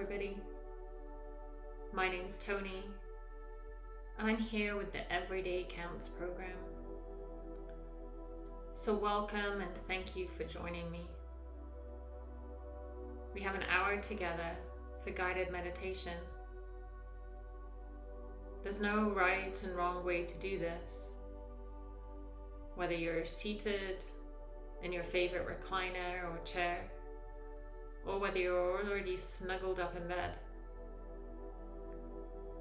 Everybody. My name's Tony, and I'm here with the Everyday Counts program. So, welcome and thank you for joining me. We have an hour together for guided meditation. There's no right and wrong way to do this. Whether you're seated in your favorite recliner or chair, or whether you're already snuggled up in bed.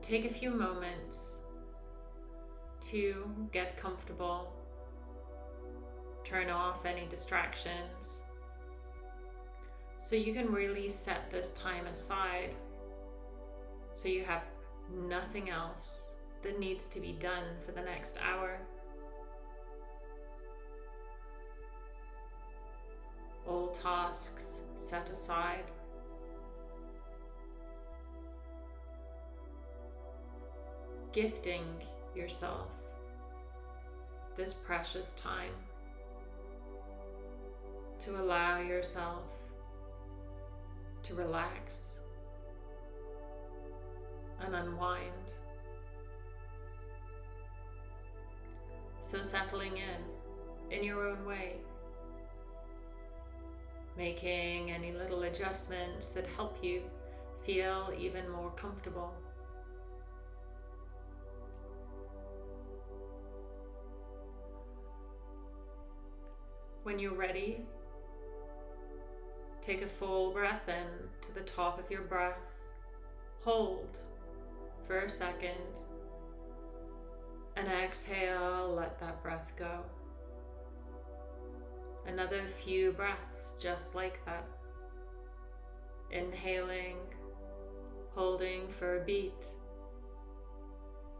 Take a few moments to get comfortable, turn off any distractions, so you can really set this time aside so you have nothing else that needs to be done for the next hour. All tasks set aside. Gifting yourself this precious time to allow yourself to relax and unwind. So settling in in your own way making any little adjustments that help you feel even more comfortable. When you're ready, take a full breath in to the top of your breath. Hold for a second and exhale, let that breath go. Another few breaths just like that. Inhaling, holding for a beat,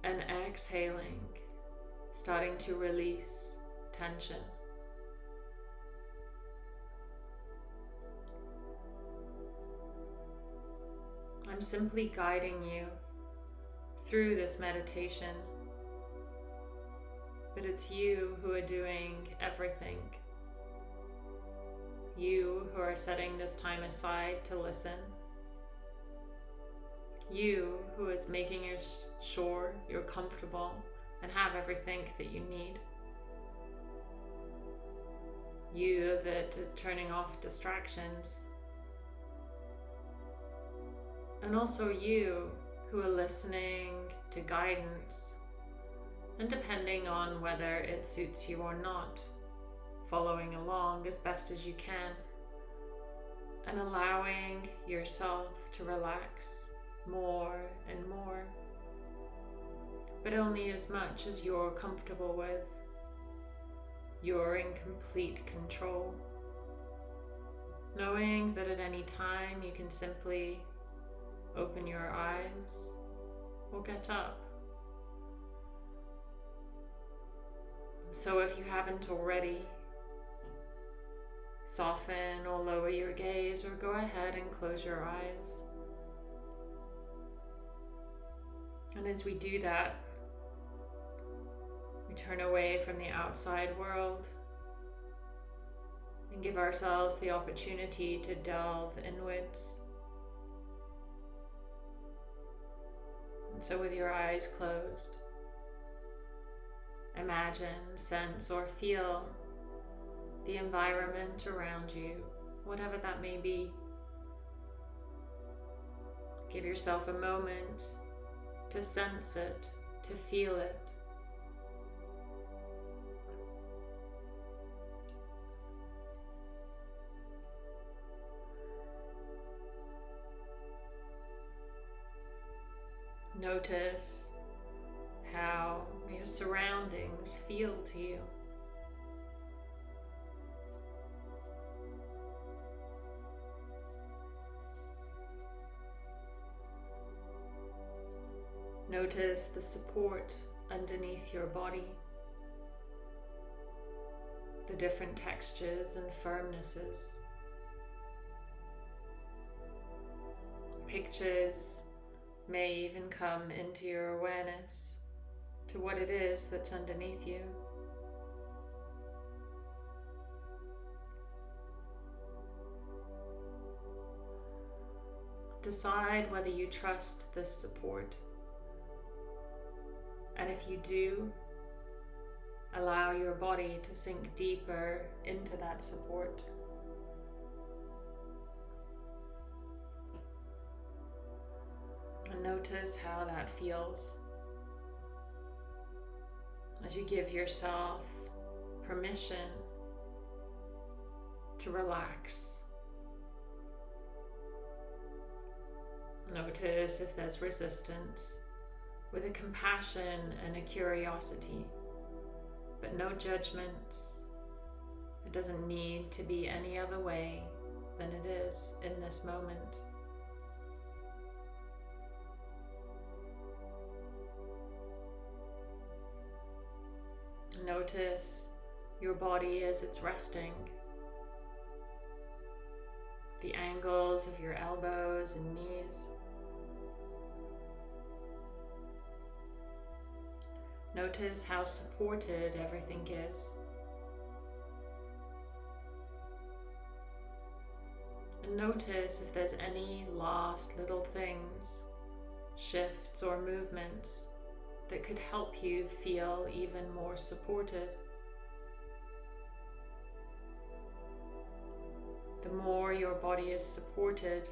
and exhaling, starting to release tension. I'm simply guiding you through this meditation, but it's you who are doing everything you who are setting this time aside to listen. You who is making sure you're comfortable and have everything that you need. You that is turning off distractions. And also you who are listening to guidance and depending on whether it suits you or not following along as best as you can and allowing yourself to relax more and more, but only as much as you're comfortable with. You're in complete control. Knowing that at any time you can simply open your eyes or get up. So if you haven't already, Soften or lower your gaze or go ahead and close your eyes. And as we do that, we turn away from the outside world and give ourselves the opportunity to delve inwards. And so, with your eyes closed, imagine, sense, or feel the environment around you, whatever that may be. Give yourself a moment to sense it, to feel it. Notice how your surroundings feel to you. Notice the support underneath your body, the different textures and firmnesses. Pictures may even come into your awareness to what it is that's underneath you. decide whether you trust this support. And if you do, allow your body to sink deeper into that support. And notice how that feels as you give yourself permission to relax. Notice if there's resistance with a compassion and a curiosity, but no judgments. It doesn't need to be any other way than it is in this moment. Notice your body as it's resting. The angles of your elbows and knees. Notice how supported everything is. And notice if there's any last little things, shifts or movements that could help you feel even more supported. The more your body is supported,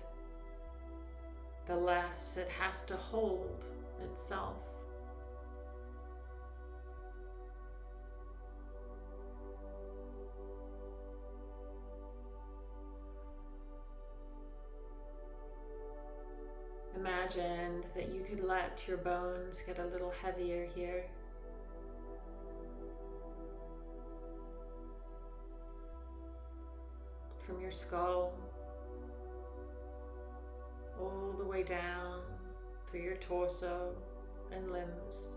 the less it has to hold itself. Imagined that you could let your bones get a little heavier here. From your skull all the way down through your torso and limbs.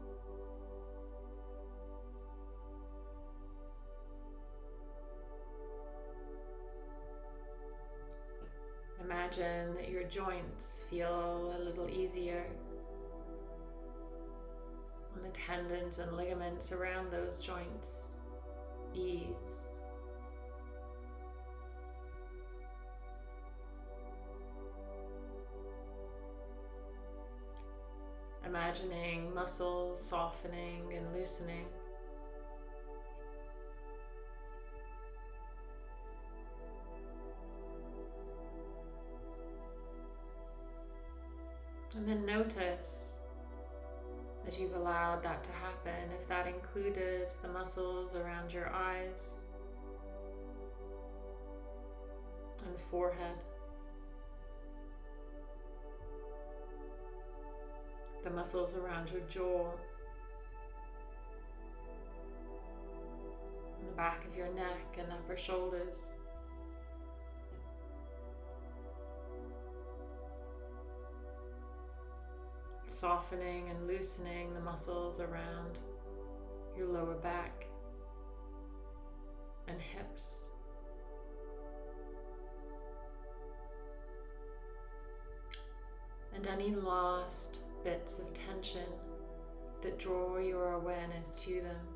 Imagine that your joints feel a little easier and the tendons and ligaments around those joints ease. Imagining muscles softening and loosening. And then notice as you've allowed that to happen, if that included the muscles around your eyes and forehead, the muscles around your jaw, the back of your neck and upper shoulders. Softening and loosening the muscles around your lower back and hips. And any lost bits of tension that draw your awareness to them.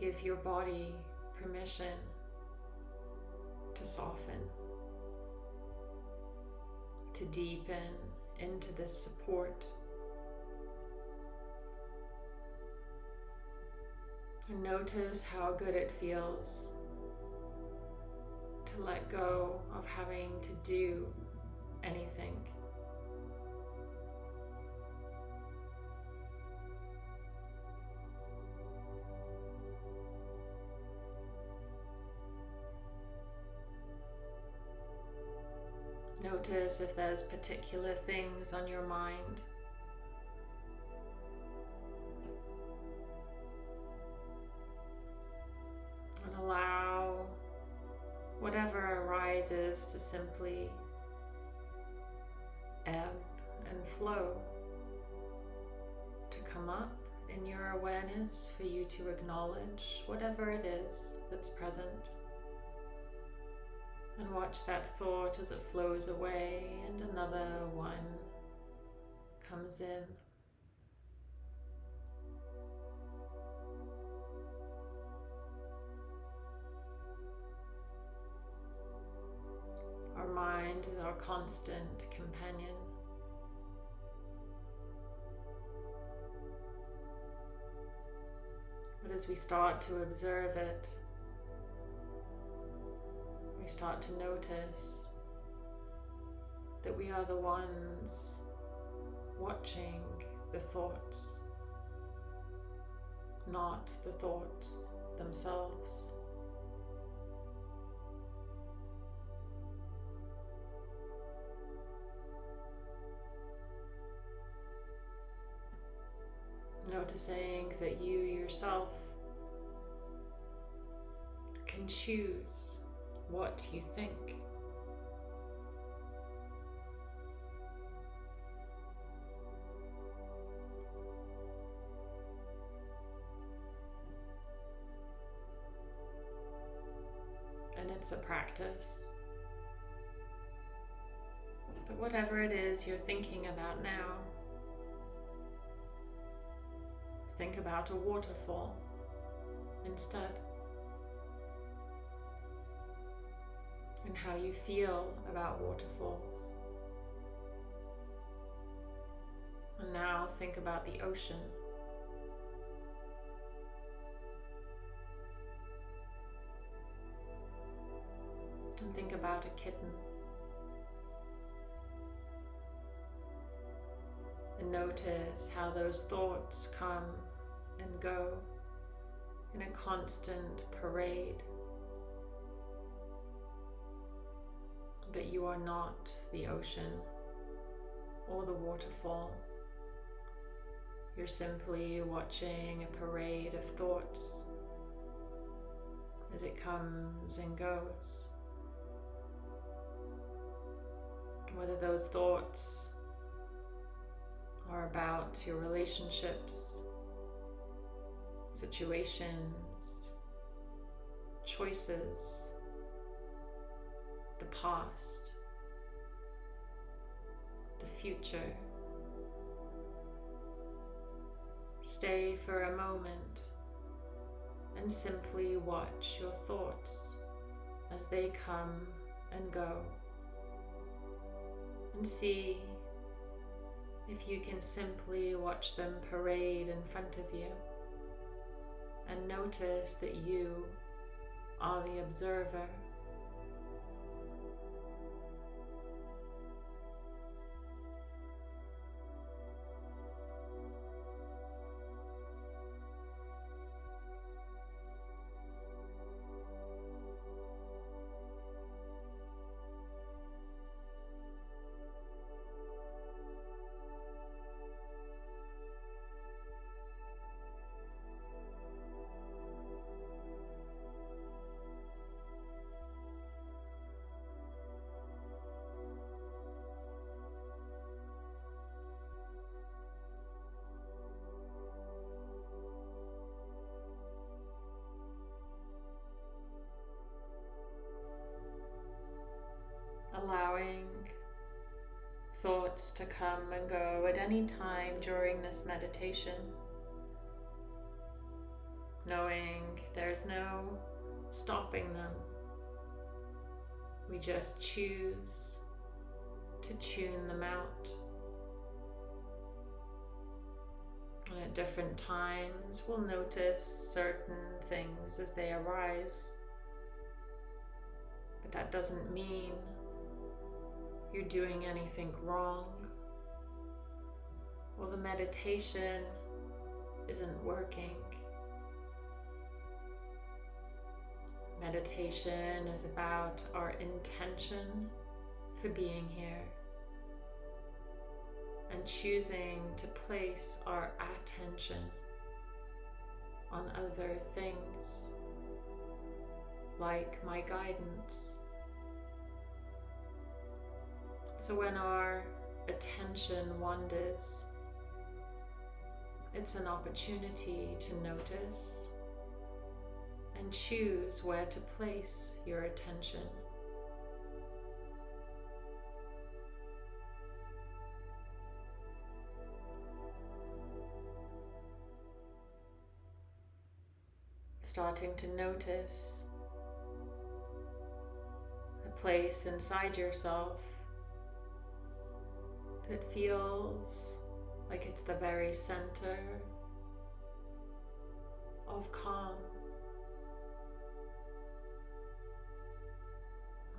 Give your body permission to soften to deepen into this support. And notice how good it feels to let go of having to do anything. Notice if there's particular things on your mind. And allow whatever arises to simply ebb and flow, to come up in your awareness for you to acknowledge whatever it is that's present and watch that thought as it flows away and another one comes in. Our mind is our constant companion. But as we start to observe it, we start to notice that we are the ones watching the thoughts, not the thoughts themselves. Noticing that you yourself can choose what you think. And it's a practice. But whatever it is you're thinking about now, think about a waterfall instead. And how you feel about waterfalls. And now think about the ocean. And think about a kitten. And notice how those thoughts come and go in a constant parade. But you are not the ocean or the waterfall. You're simply watching a parade of thoughts as it comes and goes. Whether those thoughts are about your relationships, situations, choices, past, the future. Stay for a moment and simply watch your thoughts as they come and go. And see if you can simply watch them parade in front of you and notice that you are the observer allowing thoughts to come and go at any time during this meditation, knowing there's no stopping them. We just choose to tune them out. And at different times, we'll notice certain things as they arise. But that doesn't mean you're doing anything wrong or the meditation isn't working. Meditation is about our intention for being here and choosing to place our attention on other things like my guidance So when our attention wanders, it's an opportunity to notice and choose where to place your attention. Starting to notice a place inside yourself that feels like it's the very center of calm.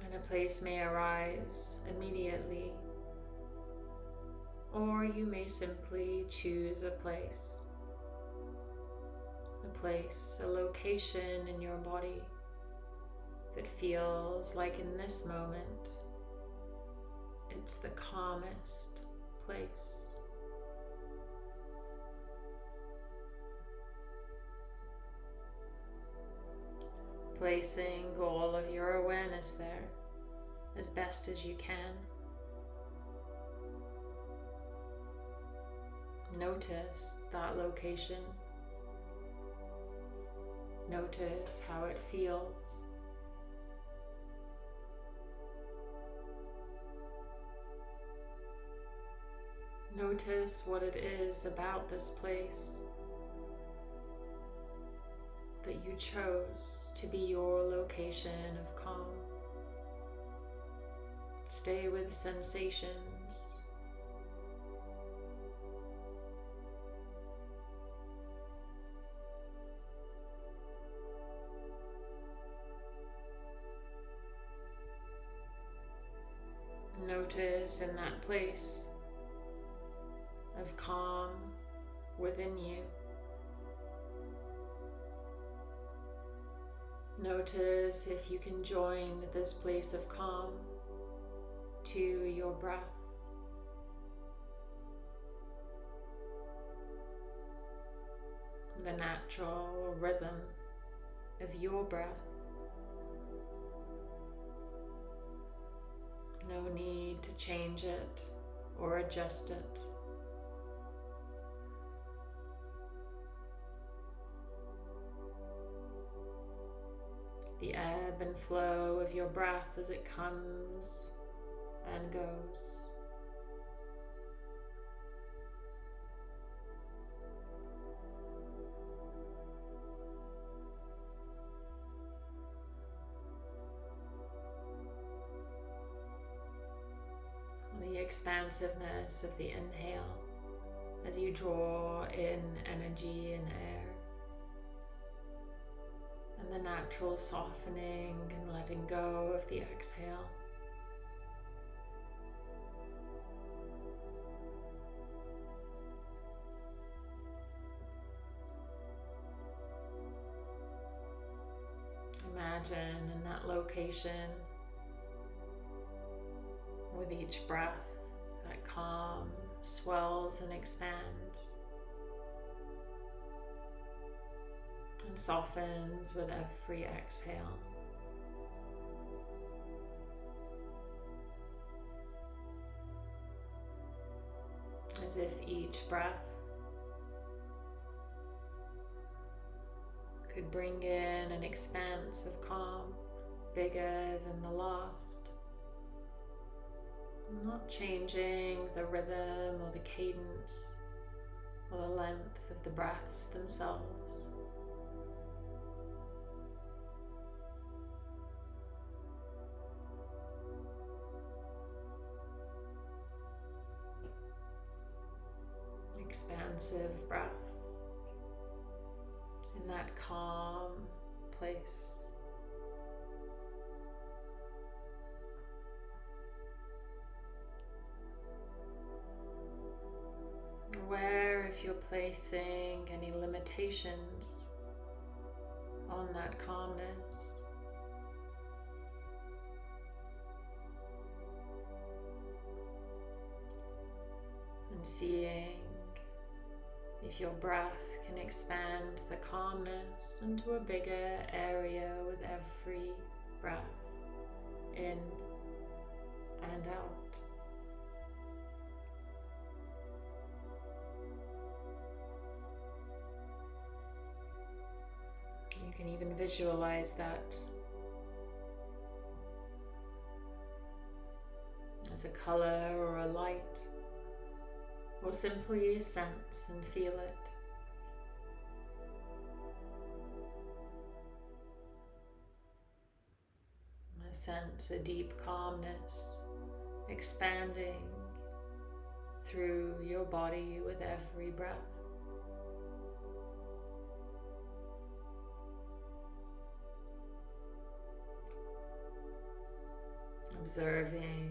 And a place may arise immediately, or you may simply choose a place. A place, a location in your body that feels like in this moment it's the calmest place. Placing all of your awareness there as best as you can. Notice that location. Notice how it feels. Notice what it is about this place that you chose to be your location of calm. Stay with sensations. Notice in that place of calm within you. Notice if you can join this place of calm to your breath. The natural rhythm of your breath. No need to change it or adjust it. The ebb and flow of your breath as it comes and goes. The expansiveness of the inhale as you draw in energy and air the natural softening and letting go of the exhale. Imagine in that location with each breath that calm swells and expands. Softens with every exhale. As if each breath could bring in an expanse of calm bigger than the last. Not changing the rhythm or the cadence or the length of the breaths themselves. Expansive breath in that calm place. Aware if you're placing any limitations on that calmness. Your breath can expand the calmness into a bigger area with every breath in and out. You can even visualize that as a color or a light or simply sense and feel it. A sense a deep calmness expanding through your body with every breath. Observing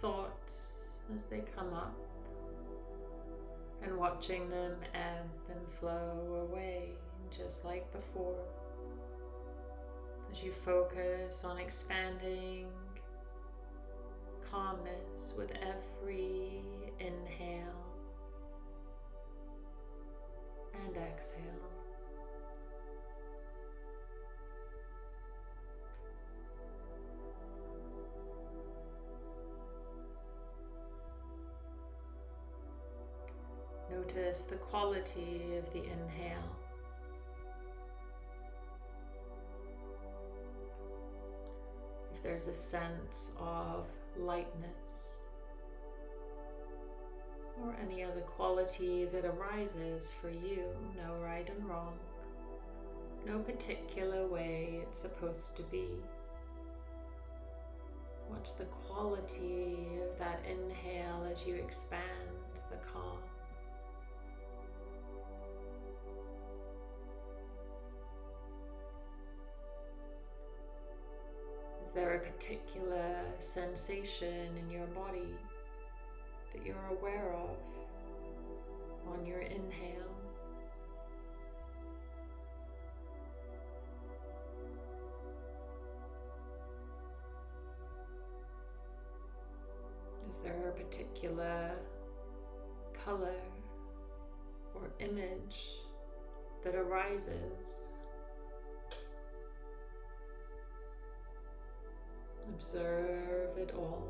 thoughts as they come up and watching them ebb and flow away just like before. As you focus on expanding calmness with every inhale and exhale. Notice the quality of the inhale. If there's a sense of lightness or any other quality that arises for you, no right and wrong, no particular way it's supposed to be. What's the quality of that inhale as you expand the calm? Is there a particular sensation in your body that you're aware of on your inhale? Is there a particular color or image that arises Observe it all.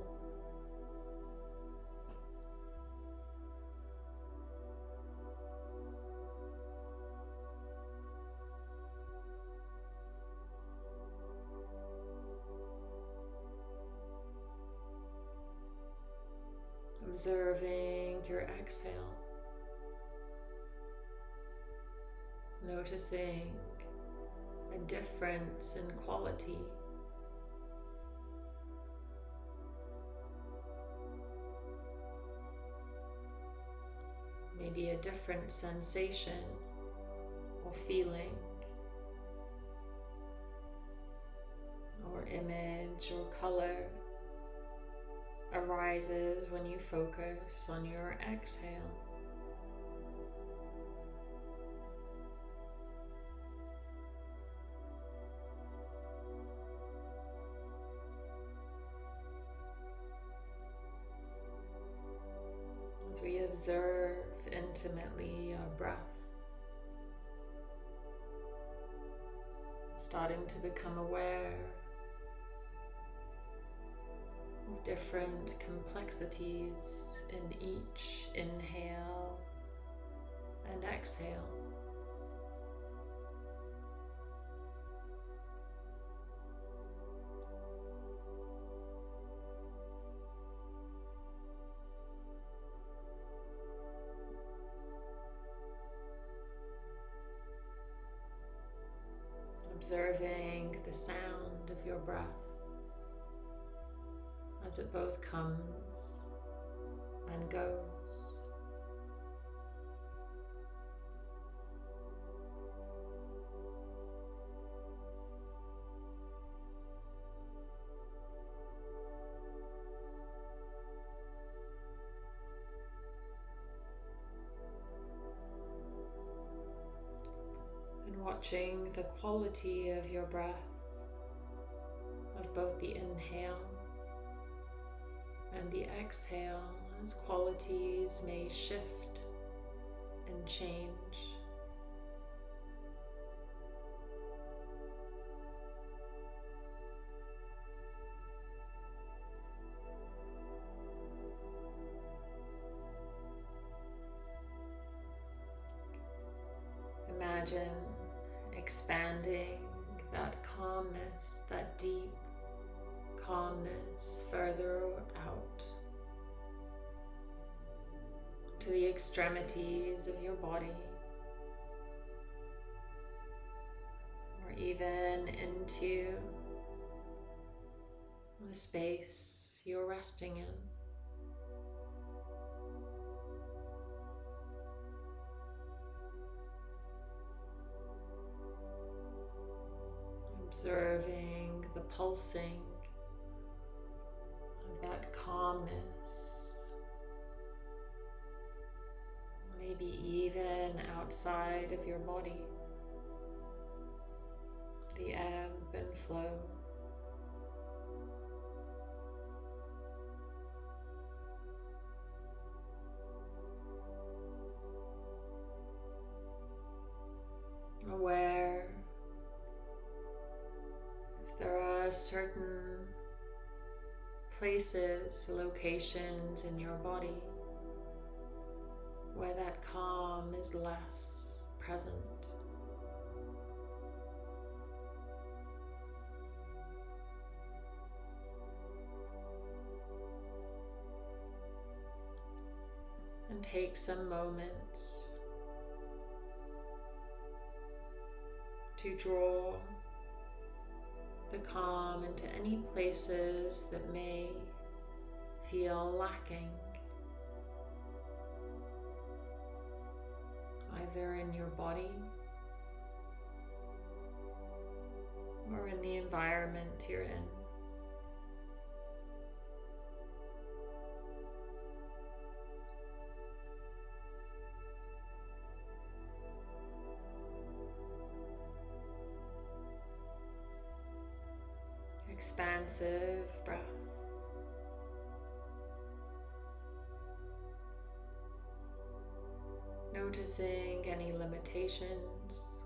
Observing your exhale. Noticing a difference in quality maybe a different sensation or feeling or image or color arises when you focus on your exhale. Different complexities in each inhale and exhale. observing the sound of your breath as it both comes and goes. And watching the quality of your breath, of both the inhale the exhale, as qualities may shift and change. Extremities of your body or even into the space you're resting in. Observing the pulsing of that calmness. Maybe even outside of your body. The ebb and flow. aware if there are certain places, locations in your body where that calm is less present. And take some moments to draw the calm into any places that may feel lacking, either in your body or in the environment you're in. expansive breath. Noticing any limitations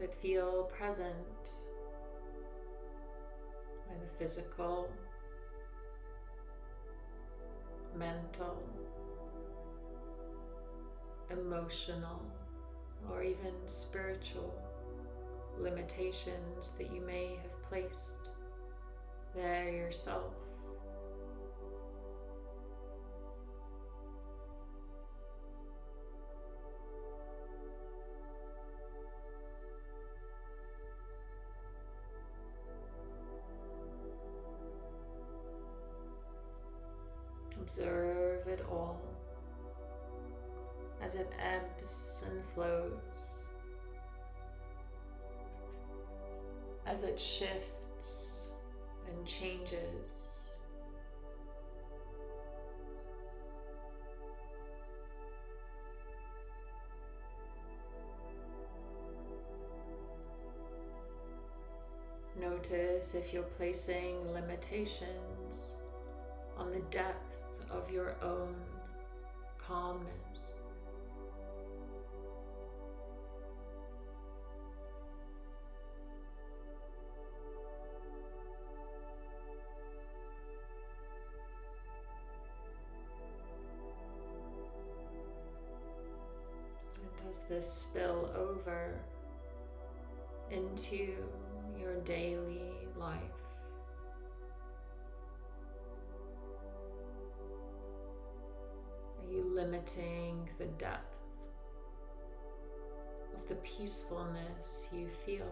that feel present by the physical, mental, emotional, or even spiritual limitations that you may have placed there yourself. Observe it all as it ebbs and flows. as it shifts and changes. Notice if you're placing limitations on the depth of your own calmness. Does this spill over into your daily life. Limiting the depth of the peacefulness you feel?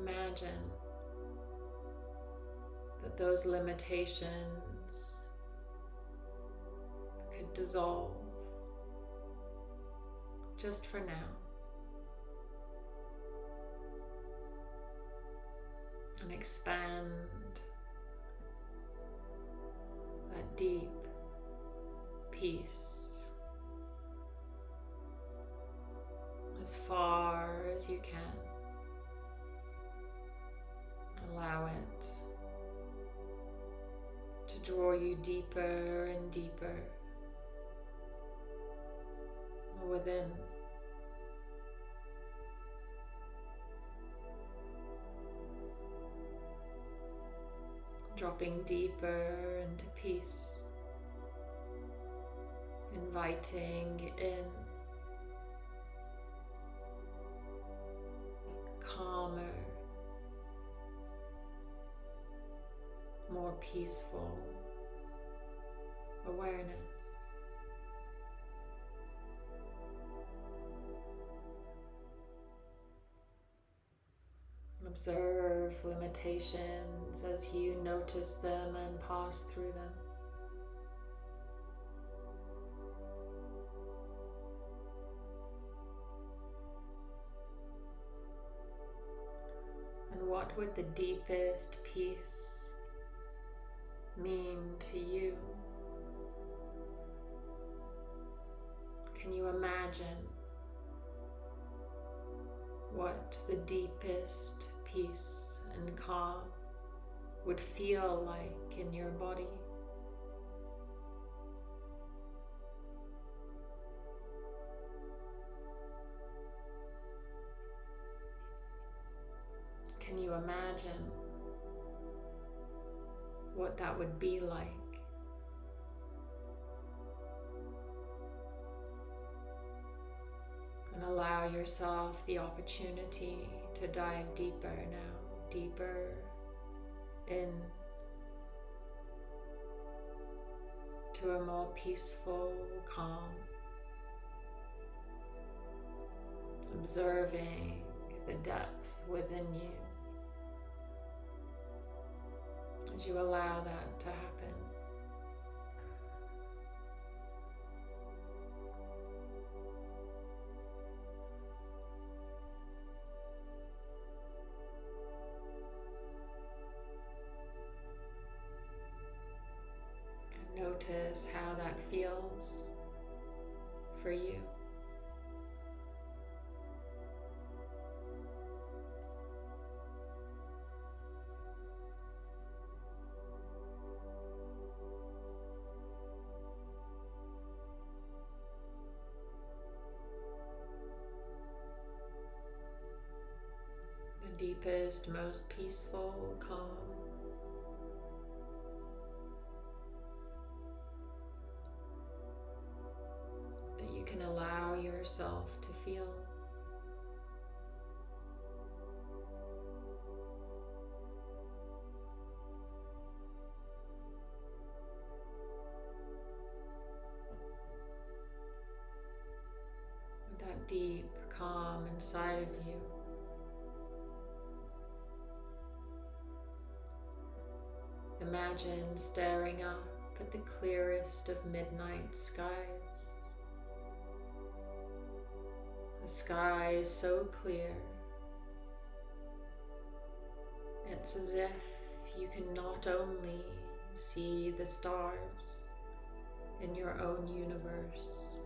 Imagine that those limitations could dissolve just for now. And expand that deep peace as far as you can. Allow it to draw you deeper and deeper within. Dropping deeper into peace, inviting in calmer more peaceful Observe limitations as you notice them and pass through them. And what would the deepest peace mean to you? Can you imagine what the deepest peace and calm would feel like in your body? Can you imagine what that would be like? And allow yourself the opportunity to dive deeper now, deeper in to a more peaceful calm. Observing the depth within you as you allow that to happen. Notice how that feels for you. Deepest, most peaceful calm. Yourself to feel. That deep calm inside of you. Imagine staring up at the clearest of midnight skies. The sky is so clear. It's as if you can not only see the stars in your own universe,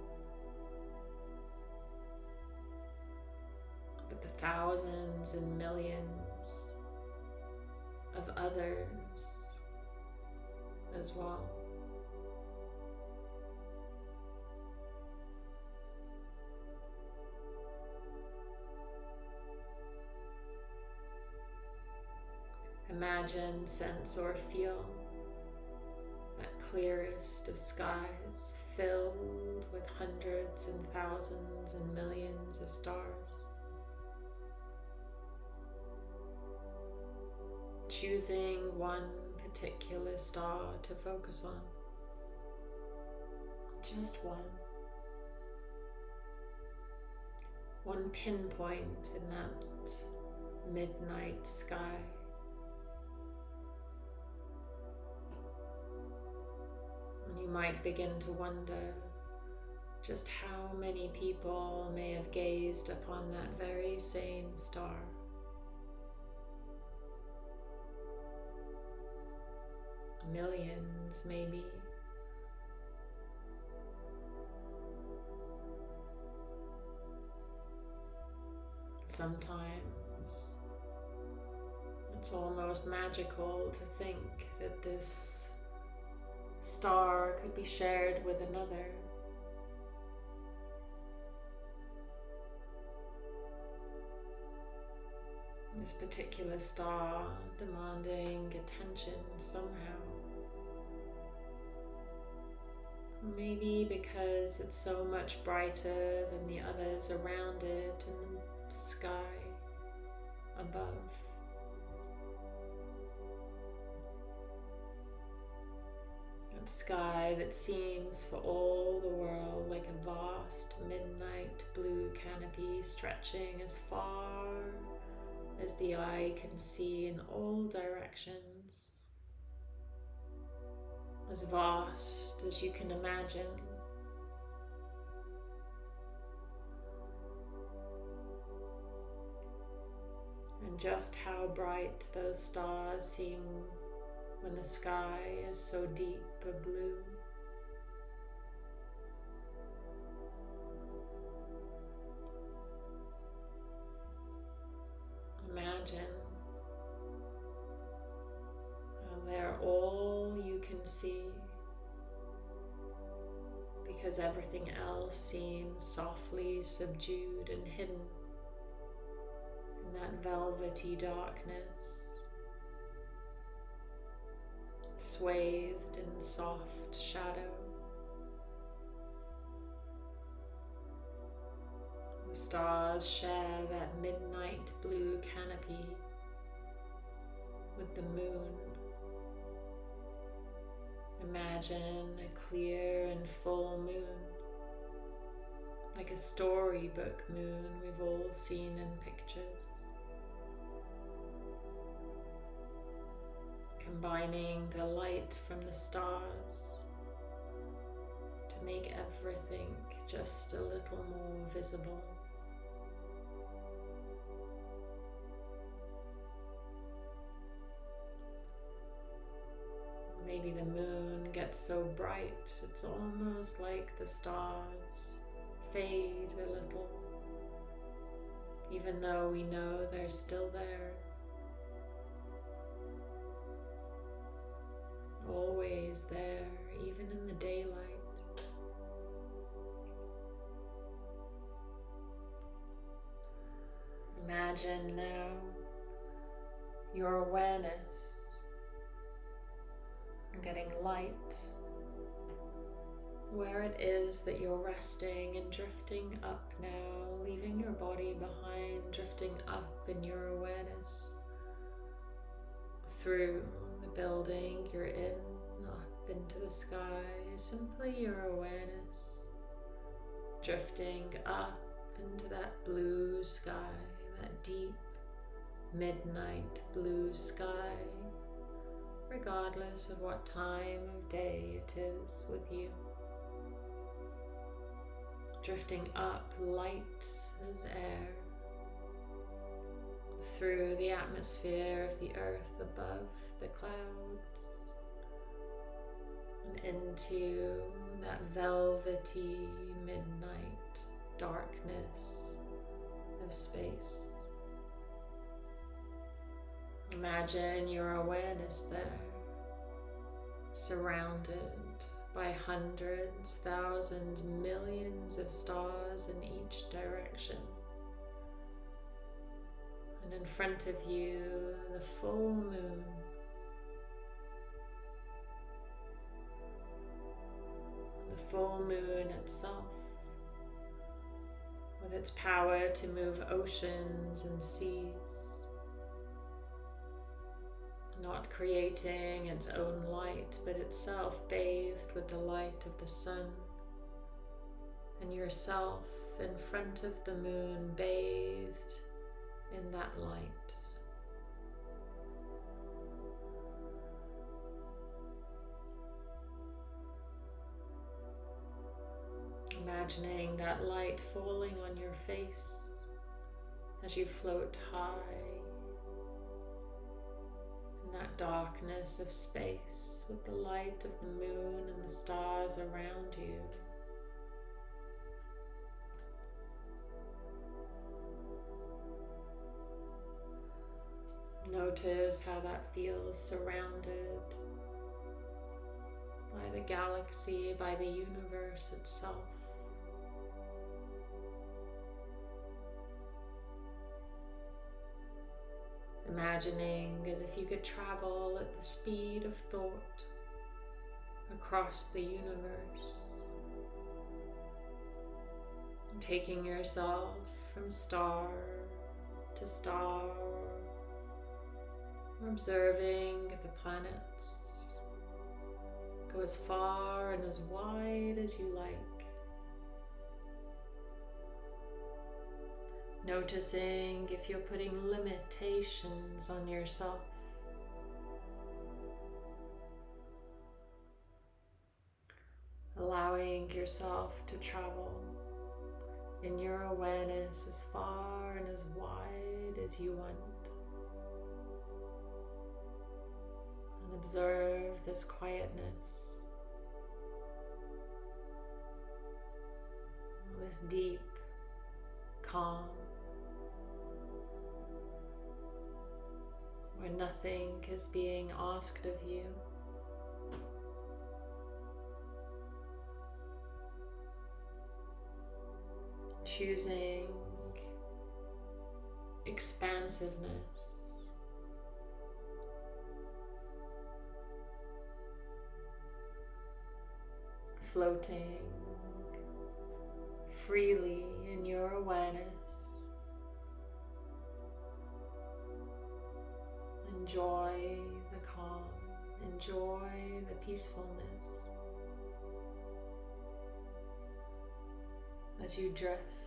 but the thousands and millions of others as well. Imagine, sense, or feel that clearest of skies filled with hundreds and thousands and millions of stars. Choosing one particular star to focus on. Just one. One pinpoint in that midnight sky. Might begin to wonder just how many people may have gazed upon that very same star. Millions, maybe. Sometimes it's almost magical to think that this star could be shared with another. This particular star demanding attention somehow. Maybe because it's so much brighter than the others around it sky that seems for all the world like a vast midnight blue canopy stretching as far as the eye can see in all directions, as vast as you can imagine. And just how bright those stars seem when the sky is so deep a blue. Imagine they're all you can see because everything else seems softly subdued and hidden in that velvety darkness swathed in soft shadow. The stars share that midnight blue canopy with the moon. Imagine a clear and full moon, like a storybook moon we've all seen in pictures. Combining the light from the stars to make everything just a little more visible. Maybe the moon gets so bright it's almost like the stars fade a little, even though we know they're still there. Imagine now your awareness getting light where it is that you're resting and drifting up now, leaving your body behind, drifting up in your awareness through the building you're in, up into the sky, simply your awareness drifting up into that blue sky, that deep midnight blue sky, regardless of what time of day it is with you. Drifting up light as air through the atmosphere of the earth above the clouds and into that velvety midnight darkness space. Imagine your awareness there, surrounded by hundreds, thousands, millions of stars in each direction. And in front of you, the full moon The full moon itself, with its power to move oceans and seas, not creating its own light, but itself bathed with the light of the sun, and yourself in front of the moon bathed in that light. Imagining that light falling on your face as you float high in that darkness of space with the light of the moon and the stars around you. Notice how that feels surrounded by the galaxy, by the universe itself. Imagining as if you could travel at the speed of thought across the universe, taking yourself from star to star, observing the planets Go as far and as wide as you like. Noticing if you're putting limitations on yourself. Allowing yourself to travel in your awareness as far and as wide as you want. And observe this quietness, this deep calm, where nothing is being asked of you. choosing expansiveness. Floating freely in your awareness. Enjoy the calm, enjoy the peacefulness as you drift.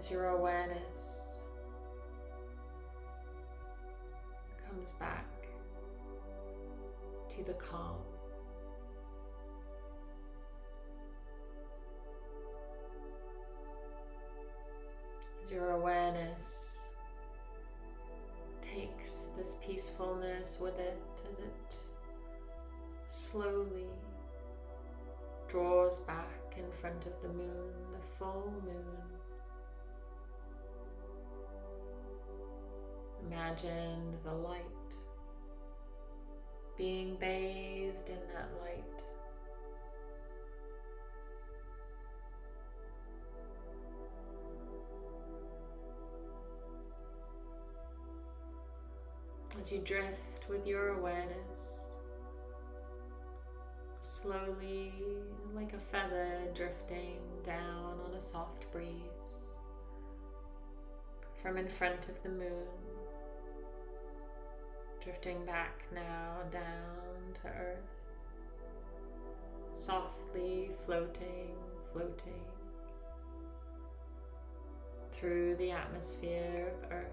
As your awareness comes back to the calm. As your awareness takes this peacefulness with it as it slowly draws back in front of the moon, the full moon. Imagine the light being bathed in that light. As you drift with your awareness, slowly like a feather drifting down on a soft breeze from in front of the moon drifting back now down to earth, softly floating, floating through the atmosphere of earth.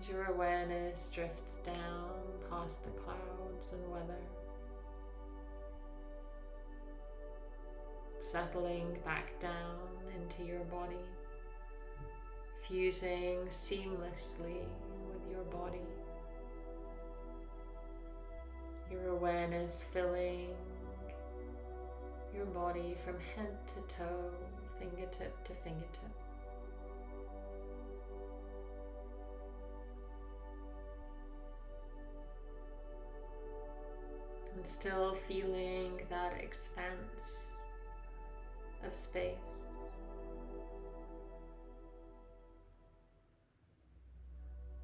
As your awareness drifts down past the clouds and weather, settling back down into your body, fusing seamlessly your body. Your awareness filling your body from head to toe, fingertip to fingertip. And still feeling that expanse of space.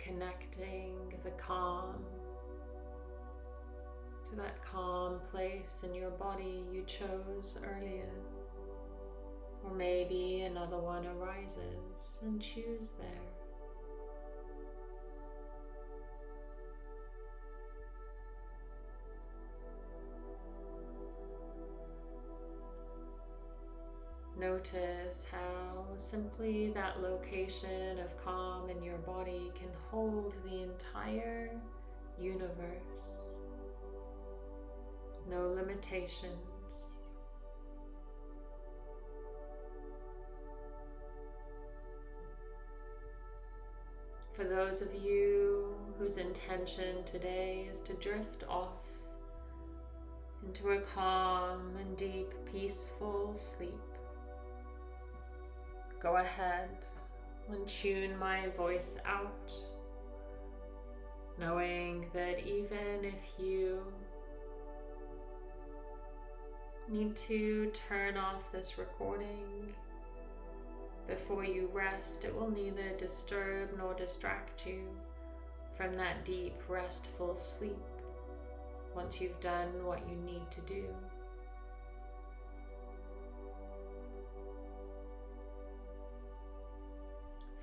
Connecting the calm to that calm place in your body you chose earlier. Or maybe another one arises and choose there. Notice how simply that location of calm in your body can hold the entire universe. No limitations. For those of you whose intention today is to drift off into a calm and deep, peaceful sleep, go ahead and tune my voice out, knowing that even if you need to turn off this recording before you rest, it will neither disturb nor distract you from that deep, restful sleep once you've done what you need to do.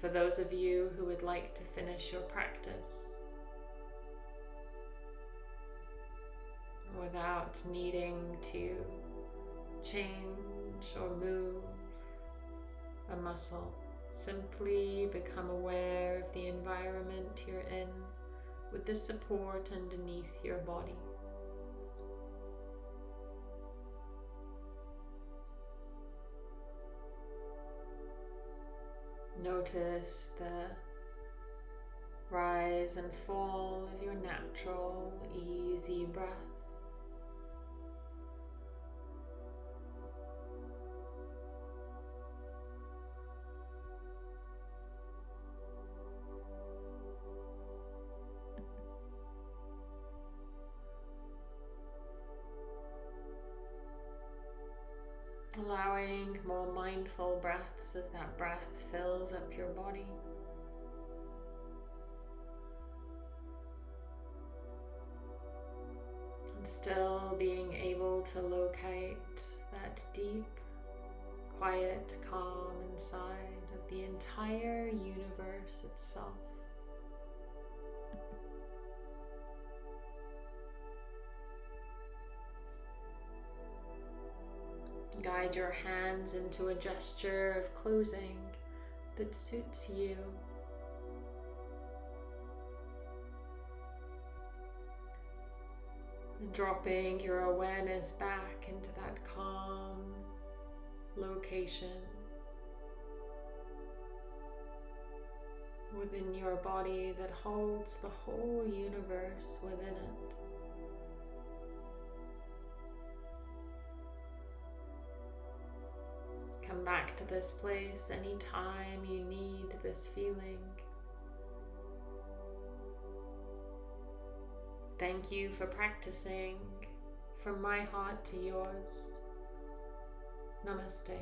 For those of you who would like to finish your practice without needing to change or move a muscle. Simply become aware of the environment you're in with the support underneath your body. Notice the rise and fall of your natural, easy breath. More mindful breaths as that breath fills up your body. And still being able to locate that deep, quiet calm inside of the entire universe itself. Guide your hands into a gesture of closing that suits you. Dropping your awareness back into that calm location within your body that holds the whole universe within it. Come back to this place anytime you need this feeling. Thank you for practicing from my heart to yours. Namaste.